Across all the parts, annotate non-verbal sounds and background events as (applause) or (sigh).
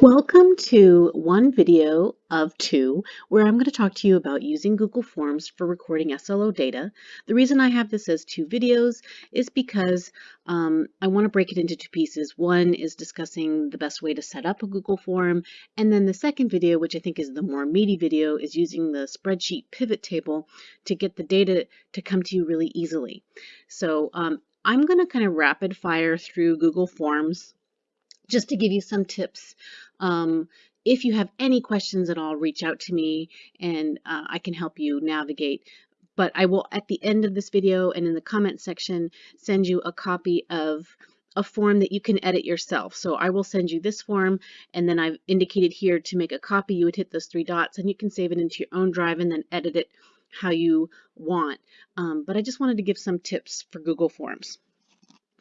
Welcome to one video of two where I'm going to talk to you about using Google Forms for recording SLO data. The reason I have this as two videos is because um, I want to break it into two pieces. One is discussing the best way to set up a Google form and then the second video, which I think is the more meaty video, is using the spreadsheet pivot table to get the data to come to you really easily. So um, I'm going to kind of rapid fire through Google Forms just to give you some tips. Um, if you have any questions at all, reach out to me and uh, I can help you navigate. But I will, at the end of this video and in the comment section, send you a copy of a form that you can edit yourself. So I will send you this form and then I've indicated here to make a copy, you would hit those three dots and you can save it into your own drive and then edit it how you want. Um, but I just wanted to give some tips for Google Forms.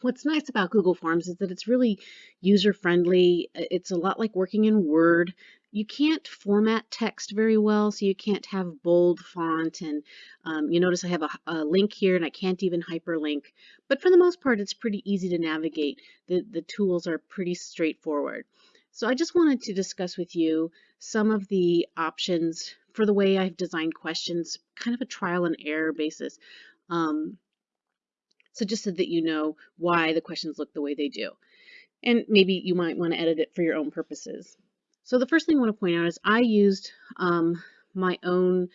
What's nice about Google Forms is that it's really user-friendly. It's a lot like working in Word. You can't format text very well, so you can't have bold font. And um, you notice I have a, a, link here and I can't even hyperlink. But for the most part, it's pretty easy to navigate. The, the tools are pretty straightforward. So I just wanted to discuss with you some of the options for the way I've designed questions, kind of a trial and error basis. Um, so just so that you know why the questions look the way they do. And maybe you might want to edit it for your own purposes. So the first thing I want to point out is I used um, my own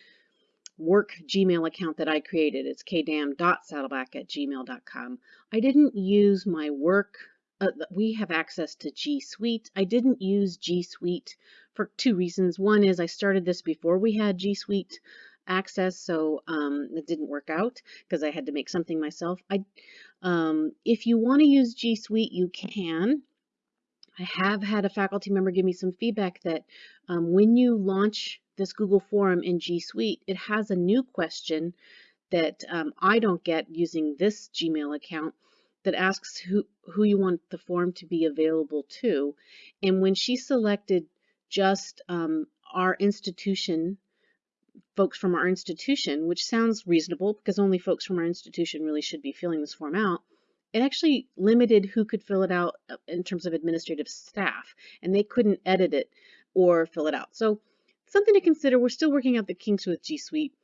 work Gmail account that I created. It's kdam.saddleback at gmail.com. I didn't use my work. Uh, we have access to G Suite. I didn't use G Suite for two reasons. One is I started this before we had G Suite access, so um, it didn't work out because I had to make something myself. I, um, if you want to use G Suite, you can. I have had a faculty member give me some feedback that um, when you launch this Google form in G Suite, it has a new question that um, I don't get using this Gmail account that asks who, who you want the form to be available to. And when she selected just um, our institution folks from our institution, which sounds reasonable because only folks from our institution really should be filling this form out, it actually limited who could fill it out uh, in terms of administrative staff, and they couldn't edit it or fill it out. So something to consider. We're still working out the kinks with G Suite.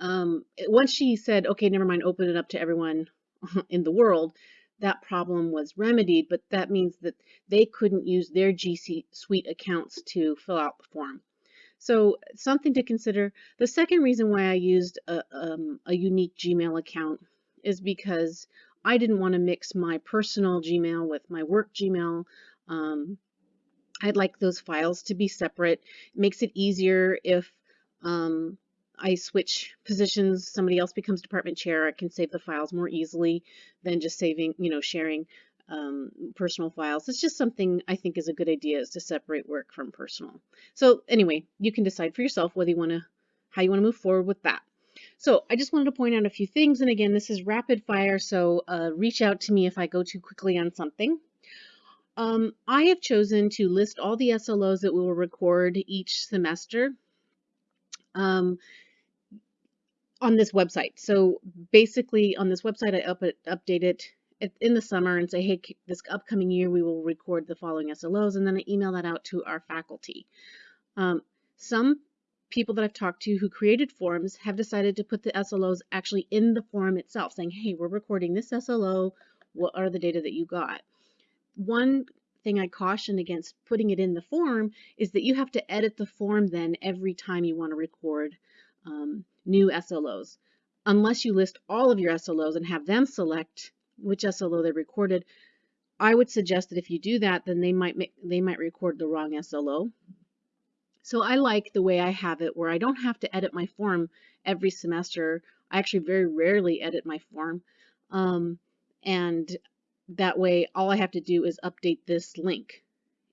Um, once she said, okay, never mind, open it up to everyone (laughs) in the world, that problem was remedied, but that means that they couldn't use their G Suite accounts to fill out the form. So something to consider. The second reason why I used a, um, a unique Gmail account is because I didn't want to mix my personal Gmail with my work Gmail. Um, I'd like those files to be separate. It makes it easier if um, I switch positions, somebody else becomes department chair, I can save the files more easily than just saving, you know, sharing um, personal files. It's just something I think is a good idea is to separate work from personal. So anyway, you can decide for yourself whether you want to, how you want to move forward with that. So I just wanted to point out a few things. And again, this is rapid fire. So uh, reach out to me if I go too quickly on something. Um, I have chosen to list all the SLOs that we will record each semester um, on this website. So basically on this website, I up update it in the summer and say, hey, this upcoming year we will record the following SLOs, and then I email that out to our faculty. Um, some people that I've talked to who created forms have decided to put the SLOs actually in the form itself, saying, hey, we're recording this SLO, what are the data that you got? One thing I caution against putting it in the form is that you have to edit the form then every time you want to record um, new SLOs. Unless you list all of your SLOs and have them select which SLO they recorded. I would suggest that if you do that, then they might make, they might record the wrong SLO. So I like the way I have it where I don't have to edit my form every semester. I actually very rarely edit my form. Um, and that way all I have to do is update this link.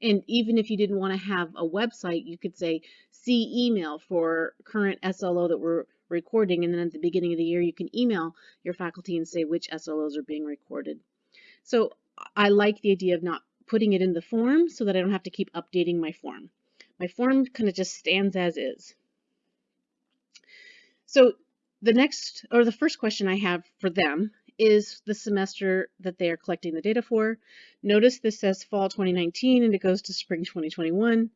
And even if you didn't want to have a website, you could say see email for current SLO that we're recording and then at the beginning of the year you can email your faculty and say which SLOs are being recorded. So I like the idea of not putting it in the form so that I don't have to keep updating my form. My form kind of just stands as is. So the next or the first question I have for them is the semester that they are collecting the data for. Notice this says fall 2019 and it goes to spring 2021.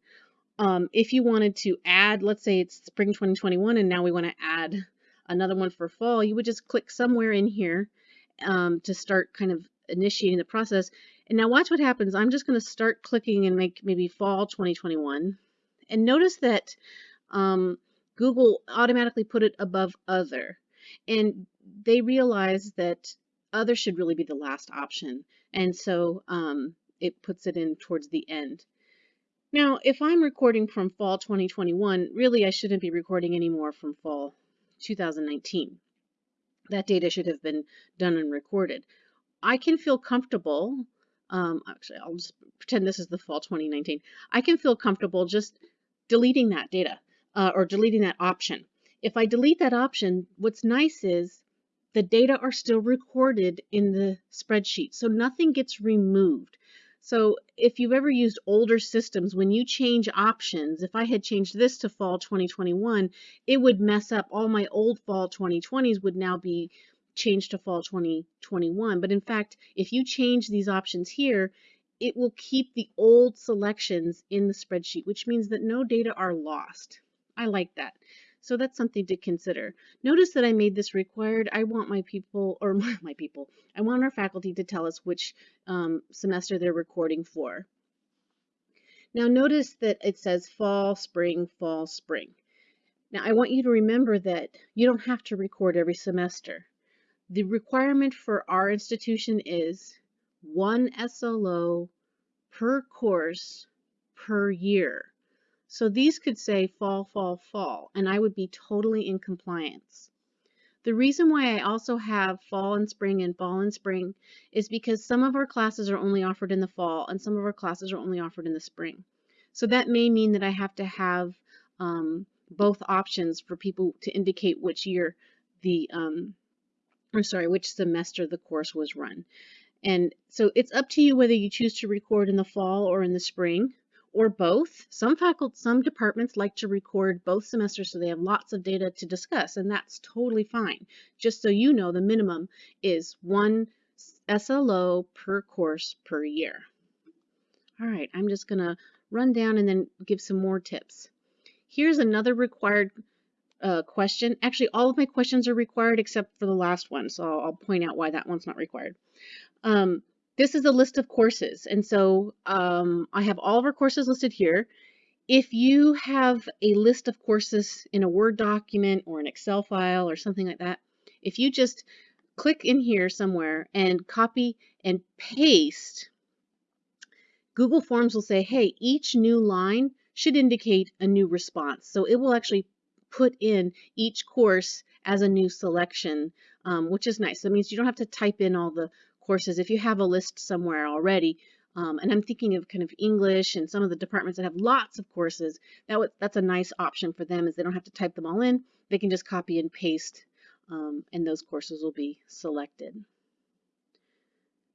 Um, if you wanted to add, let's say it's spring 2021 and now we want to add another one for fall, you would just click somewhere in here um, to start kind of initiating the process. And now watch what happens. I'm just going to start clicking and make maybe fall 2021. And notice that um, Google automatically put it above other. And they realize that other should really be the last option. And so um, it puts it in towards the end. Now, if I'm recording from fall 2021, really I shouldn't be recording anymore from fall 2019. That data should have been done and recorded. I can feel comfortable, um, actually I'll just pretend this is the fall 2019. I can feel comfortable just deleting that data uh, or deleting that option. If I delete that option, what's nice is the data are still recorded in the spreadsheet, so nothing gets removed. So if you've ever used older systems, when you change options, if I had changed this to fall 2021, it would mess up all my old fall 2020s would now be changed to fall 2021. But in fact, if you change these options here, it will keep the old selections in the spreadsheet, which means that no data are lost. I like that. So that's something to consider. Notice that I made this required. I want my people, or (laughs) my people, I want our faculty to tell us which um, semester they're recording for. Now notice that it says fall, spring, fall, spring. Now I want you to remember that you don't have to record every semester. The requirement for our institution is one SLO per course per year. So these could say fall, fall, fall, and I would be totally in compliance. The reason why I also have fall and spring and fall and spring is because some of our classes are only offered in the fall and some of our classes are only offered in the spring. So that may mean that I have to have um, both options for people to indicate which year the, um, or sorry, which semester the course was run. And so it's up to you whether you choose to record in the fall or in the spring or both. Some faculty, some departments like to record both semesters so they have lots of data to discuss, and that's totally fine. Just so you know, the minimum is one SLO per course per year. All right, I'm just to run down and then give some more tips. Here's another required uh, question. Actually, all of my questions are required except for the last one, so I'll, I'll point out why that one's not required. Um, this is a list of courses. And so um, I have all of our courses listed here. If you have a list of courses in a Word document or an Excel file or something like that, if you just click in here somewhere and copy and paste, Google Forms will say, hey, each new line should indicate a new response. So it will actually put in each course as a new selection, um, which is nice. That means you don't have to type in all the courses, if you have a list somewhere already, um, and I'm thinking of kind of English and some of the departments that have lots of courses, that that's a nice option for them is they don't have to type them all in. They can just copy and paste um, and those courses will be selected.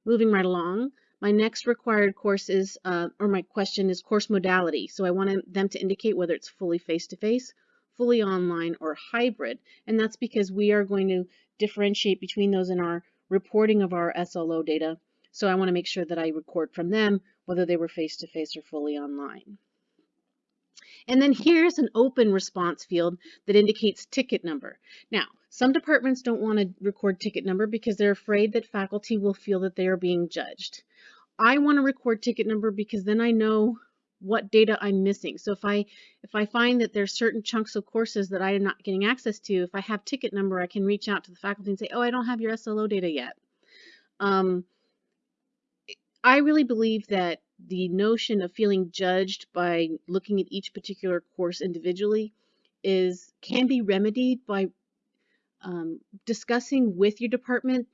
Moving right along, my next required course is, uh, or my question is course modality. So I want them to indicate whether it's fully face-to-face, -face, fully online, or hybrid. And that's because we are going to differentiate between those in our reporting of our SLO data. So I want to make sure that I record from them whether they were face-to-face -face or fully online. And then here's an open response field that indicates ticket number. Now, some departments don't want to record ticket number because they're afraid that faculty will feel that they are being judged. I want to record ticket number because then I know what data I'm missing. So if I if I find that there's certain chunks of courses that I am not getting access to, if I have ticket number, I can reach out to the faculty and say, oh, I don't have your SLO data yet. Um, I really believe that the notion of feeling judged by looking at each particular course individually is can be remedied by um, discussing with your department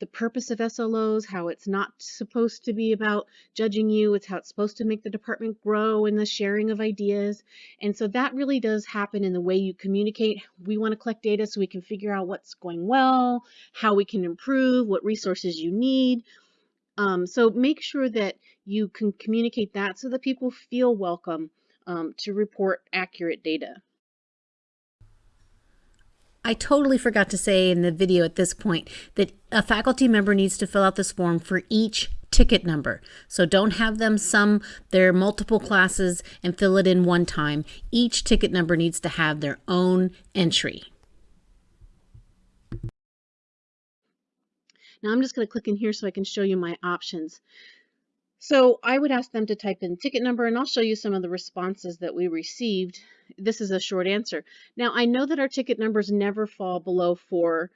the purpose of SLOs, how it's not supposed to be about judging you, it's how it's supposed to make the department grow and the sharing of ideas. And so that really does happen in the way you communicate. We want to collect data so we can figure out what's going well, how we can improve, what resources you need. Um, so make sure that you can communicate that so that people feel welcome um, to report accurate data. I totally forgot to say in the video at this point that a faculty member needs to fill out this form for each ticket number. So don't have them sum their multiple classes and fill it in one time. Each ticket number needs to have their own entry. Now I'm just going to click in here so I can show you my options. So I would ask them to type in ticket number and I'll show you some of the responses that we received. This is a short answer. Now I know that our ticket numbers never fall below four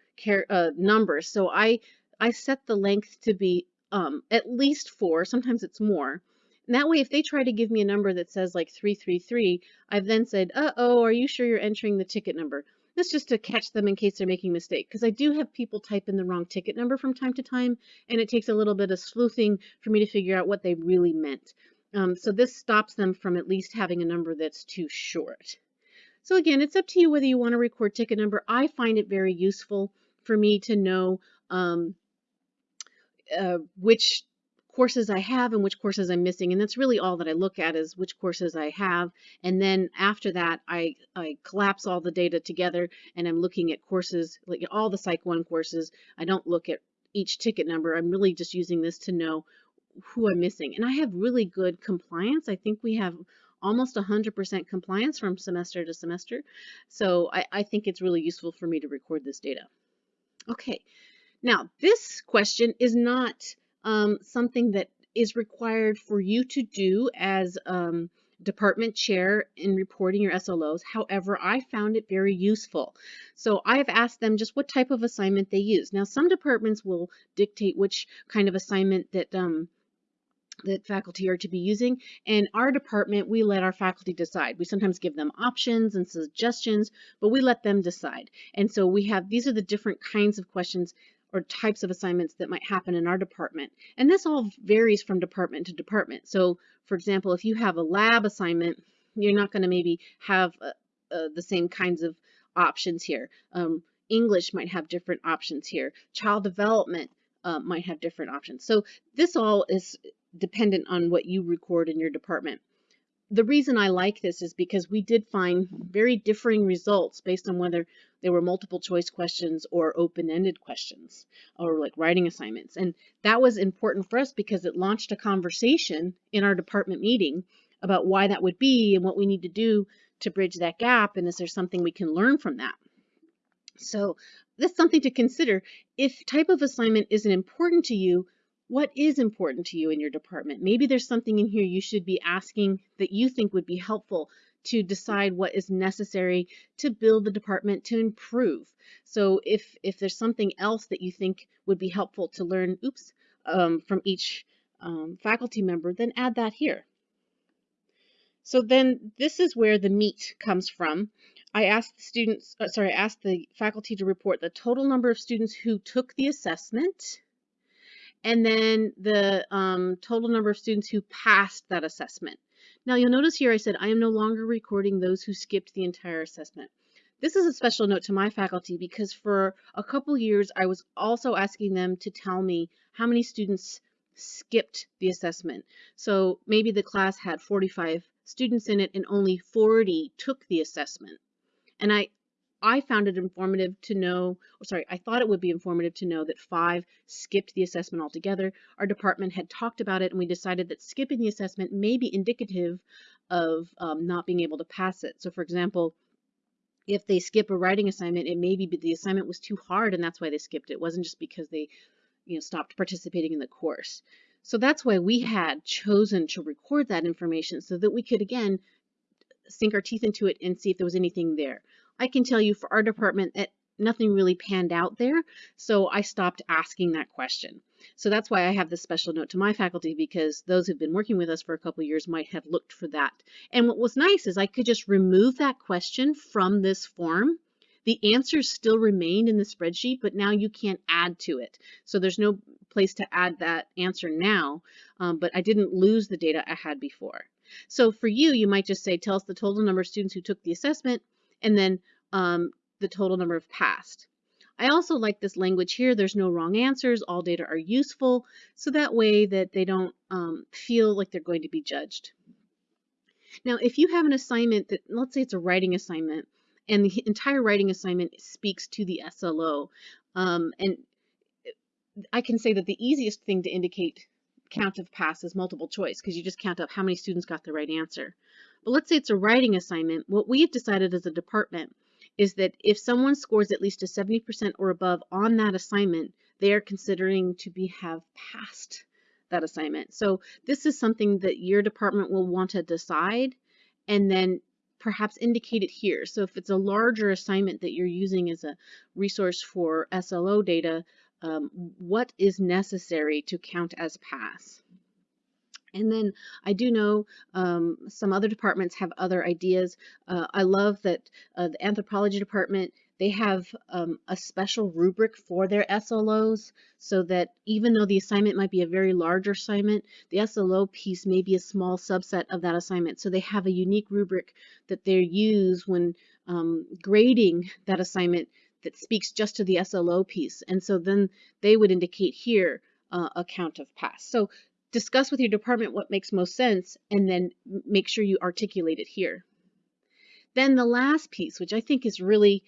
uh, numbers. So I, I set the length to be um, at least four, sometimes it's more. And that way, if they try to give me a number that says like 333, I've then said, uh-oh, are you sure you're entering the ticket number? That's just to catch them in case they're making a mistake. Because I do have people type in the wrong ticket number from time to time, and it takes a little bit of sleuthing for me to figure out what they really meant. Um, so this stops them from at least having a number that's too short. So again, it's up to you whether you want to record ticket number. I find it very useful for me to know um, uh, which courses I have and which courses I'm missing. And that's really all that I look at is which courses I have. And then after that, I, I collapse all the data together and I'm looking at courses, like all the Psych 1 courses. I don't look at each ticket number. I'm really just using this to know who I'm missing. And I have really good compliance. I think we have almost 100% compliance from semester to semester. So I, I think it's really useful for me to record this data. Okay, now this question is not um, something that is required for you to do as um, department chair in reporting your SLOs. However, I found it very useful. So I've asked them just what type of assignment they use. Now, some departments will dictate which kind of assignment that um, that faculty are to be using. And our department, we let our faculty decide. We sometimes give them options and suggestions, but we let them decide. And so we have, these are the different kinds of questions or types of assignments that might happen in our department. And this all varies from department to department. So for example, if you have a lab assignment, you're not going to maybe have uh, uh, the same kinds of options here. Um, English might have different options here. Child development uh, might have different options. So this all is dependent on what you record in your department the reason I like this is because we did find very differing results based on whether they were multiple choice questions or open-ended questions or like writing assignments. And that was important for us because it launched a conversation in our department meeting about why that would be and what we need to do to bridge that gap and is there something we can learn from that. So that's something to consider. If type of assignment isn't important to you, what is important to you in your department. Maybe there's something in here you should be asking that you think would be helpful to decide what is necessary to build the department to improve. So if, if there's something else that you think would be helpful to learn, oops, um, from each um, faculty member, then add that here. So then this is where the meat comes from. I asked the students, uh, sorry, I asked the faculty to report the total number of students who took the assessment, and then the um, total number of students who passed that assessment. Now you'll notice here I said I am no longer recording those who skipped the entire assessment. This is a special note to my faculty because for a couple years I was also asking them to tell me how many students skipped the assessment. So maybe the class had 45 students in it and only 40 took the assessment. And I, I found it informative to know, or sorry, I thought it would be informative to know that five skipped the assessment altogether. Our department had talked about it and we decided that skipping the assessment may be indicative of um, not being able to pass it. So for example, if they skip a writing assignment, it may be the assignment was too hard and that's why they skipped it. It wasn't just because they you know, stopped participating in the course. So that's why we had chosen to record that information so that we could, again, sink our teeth into it and see if there was anything there. I can tell you for our department that nothing really panned out there, so I stopped asking that question. So that's why I have this special note to my faculty because those who've been working with us for a couple years might have looked for that. And what was nice is I could just remove that question from this form. The answers still remain in the spreadsheet, but now you can't add to it. So there's no place to add that answer now, um, but I didn't lose the data I had before. So for you, you might just say, tell us the total number of students who took the assessment, and then um, the total number of passed. I also like this language here. There's no wrong answers. All data are useful. So that way that they don't um, feel like they're going to be judged. Now, if you have an assignment that, let's say it's a writing assignment, and the entire writing assignment speaks to the SLO. Um, and I can say that the easiest thing to indicate count of pass is multiple choice because you just count up how many students got the right answer. But let's say it's a writing assignment. What we've decided as a department is that if someone scores at least a 70% or above on that assignment, they are considering to be have passed that assignment. So this is something that your department will want to decide and then perhaps indicate it here. So if it's a larger assignment that you're using as a resource for SLO data, um, what is necessary to count as pass? And then I do know um, some other departments have other ideas. Uh, I love that uh, the anthropology department, they have um, a special rubric for their SLOs so that even though the assignment might be a very large assignment, the SLO piece may be a small subset of that assignment. So they have a unique rubric that they use when um, grading that assignment that speaks just to the SLO piece. And so then they would indicate here uh, a count of pass. So discuss with your department what makes most sense and then make sure you articulate it here. Then the last piece, which I think is really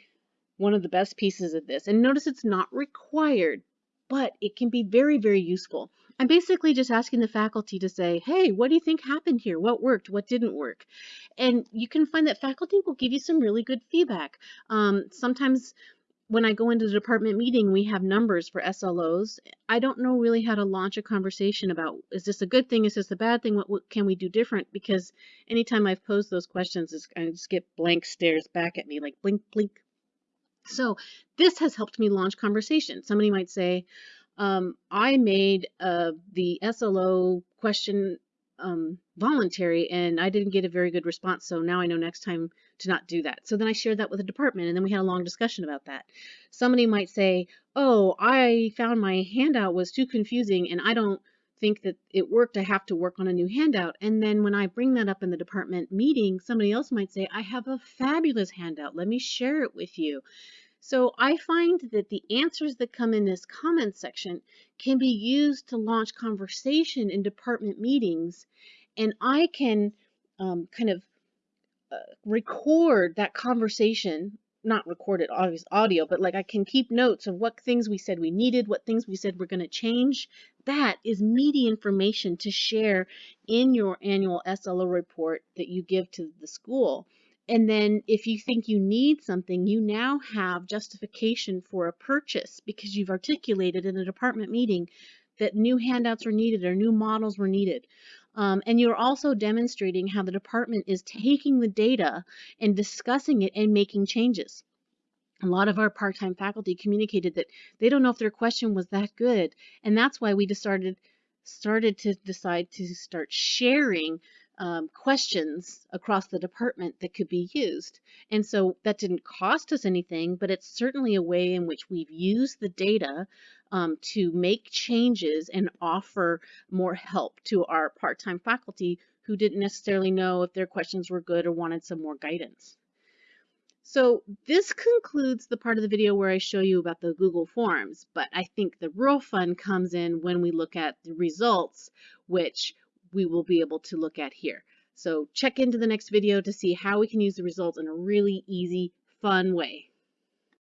one of the best pieces of this, and notice it's not required, but it can be very, very useful. I'm basically just asking the faculty to say, hey, what do you think happened here? What worked? What didn't work? And you can find that faculty will give you some really good feedback. Um, sometimes when I go into the department meeting, we have numbers for SLOs. I don't know really how to launch a conversation about is this a good thing, is this a bad thing, what, what can we do different? Because anytime I've posed those questions, it's, I just get blank stares back at me like blink, blink. So this has helped me launch conversation. Somebody might say, um, I made uh, the SLO question um, voluntary and I didn't get a very good response. So now I know next time to not do that. So then I shared that with the department and then we had a long discussion about that. Somebody might say, oh, I found my handout was too confusing and I don't think that it worked. I have to work on a new handout. And then when I bring that up in the department meeting, somebody else might say, I have a fabulous handout. Let me share it with you. So I find that the answers that come in this comment section can be used to launch conversation in department meetings and I can um, kind of record that conversation not recorded obvious audio, but like I can keep notes of what things we said we needed, what things we said we're going to change. That is meaty information to share in your annual SLO report that you give to the school. And then if you think you need something, you now have justification for a purchase because you've articulated in a department meeting that new handouts were needed or new models were needed. Um, and you're also demonstrating how the department is taking the data and discussing it and making changes. A lot of our part-time faculty communicated that they don't know if their question was that good. And that's why we started, started to decide to start sharing um, questions across the department that could be used. And so that didn't cost us anything, but it's certainly a way in which we've used the data um, to make changes and offer more help to our part-time faculty who didn't necessarily know if their questions were good or wanted some more guidance. So this concludes the part of the video where I show you about the Google Forms, but I think the real fun comes in when we look at the results, which we will be able to look at here. So check into the next video to see how we can use the results in a really easy, fun way.